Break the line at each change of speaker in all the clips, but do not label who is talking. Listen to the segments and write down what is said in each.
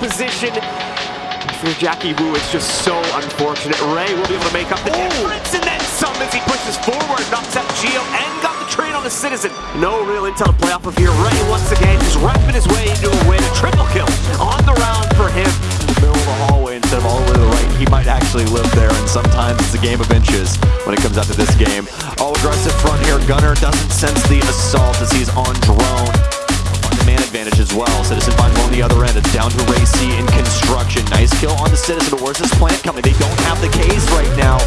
position. For Jackie Wu, it's just so unfortunate. Ray will be able to make up the difference and then some as he pushes forward, knocks out Geo and got the trade on the Citizen. No real intel to play off of here. Ray once again just rapping his way into a win. A triple kill on the round for him.
middle of the hallway instead of all the way to the right. He might actually live there, and sometimes it's a game of inches when it comes out to this game. All aggressive front here. Gunner doesn't sense the assault as he's on drone. On the other end. It's down to Ray C in construction. Nice kill on the Citizen, but where's this plant coming? They don't have the K's right now.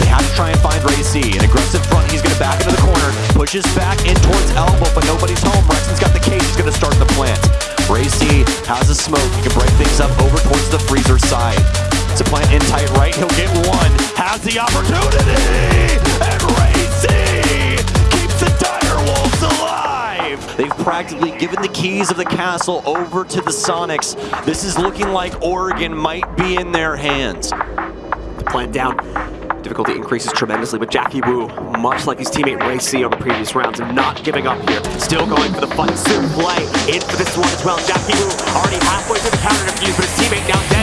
They have to try and find Ray C. An aggressive front, he's to back into the corner. Pushes back in towards elbow, but nobody's home. Rexon's got the cage, he's to start the plant. Ray C has a smoke. He can break things up over towards the freezer side. It's a plant in tight right. He'll get one. Has the opportunity. They've practically given the keys of the castle over to the Sonics. This is looking like Oregon might be in their hands.
The plant down. Difficulty increases tremendously, but Jackie Wu, much like his teammate Ray C on the previous rounds, not giving up here. Still going for the fight, soon play in for this one as well. Jackie Wu already halfway through the counter defuse, but his teammate now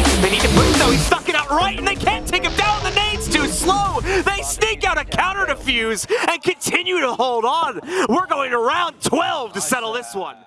right, and they can't take him down. The nade's too slow. They sneak out a counter defuse and continue to hold on. We're going to round 12 to settle this one.